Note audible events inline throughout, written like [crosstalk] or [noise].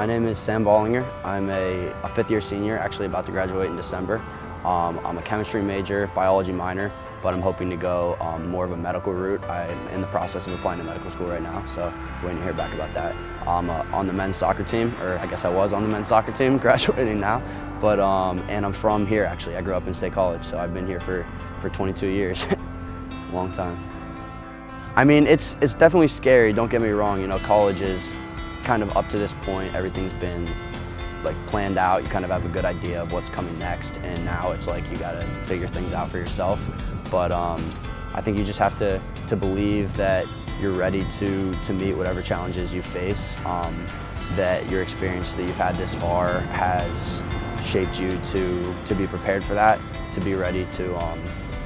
My name is Sam Ballinger. I'm a, a fifth year senior, actually about to graduate in December. Um, I'm a chemistry major, biology minor, but I'm hoping to go um, more of a medical route. I'm in the process of applying to medical school right now, so waiting to hear back about that. I'm uh, on the men's soccer team, or I guess I was on the men's soccer team, [laughs] graduating now. But, um, and I'm from here actually. I grew up in State College, so I've been here for, for 22 years. [laughs] Long time. I mean, it's, it's definitely scary, don't get me wrong. You know, college is kind of up to this point, everything's been like planned out. You kind of have a good idea of what's coming next, and now it's like you got to figure things out for yourself. But um, I think you just have to to believe that you're ready to to meet whatever challenges you face. Um, that your experience that you've had this far has shaped you to to be prepared for that, to be ready to um,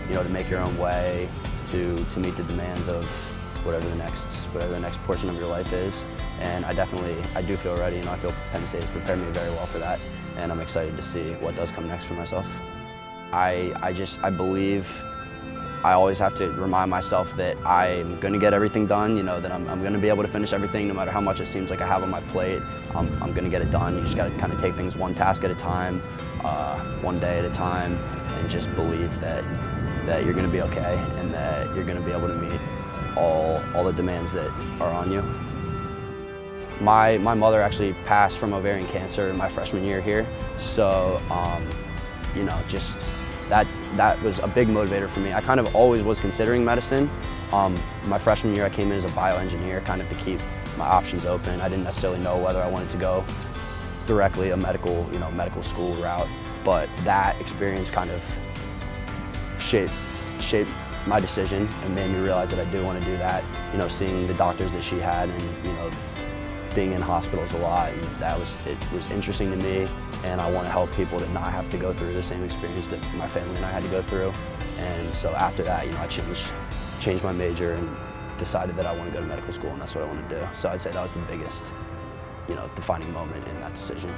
you know to make your own way, to to meet the demands of whatever the next whatever the next portion of your life is. And I definitely, I do feel ready, and I feel Penn State has prepared me very well for that, and I'm excited to see what does come next for myself. I, I just, I believe I always have to remind myself that I'm going to get everything done, you know, that I'm, I'm going to be able to finish everything no matter how much it seems like I have on my plate. I'm, I'm going to get it done. You just got to kind of take things one task at a time, uh, one day at a time, and just believe that, that you're going to be okay and that you're going to be able to meet all, all the demands that are on you. My, my mother actually passed from ovarian cancer in my freshman year here, so um, you know, just that, that was a big motivator for me. I kind of always was considering medicine. Um, my freshman year I came in as a bioengineer kind of to keep my options open. I didn't necessarily know whether I wanted to go directly a medical, you know, medical school route, but that experience kind of shaped, shaped my decision and made me realize that I do want to do that. You know, seeing the doctors that she had and, you know, being in hospitals a lot, and that was, it was interesting to me, and I want to help people to not have to go through the same experience that my family and I had to go through. And so after that, you know, I changed, changed my major and decided that I want to go to medical school, and that's what I want to do. So I'd say that was the biggest, you know, defining moment in that decision.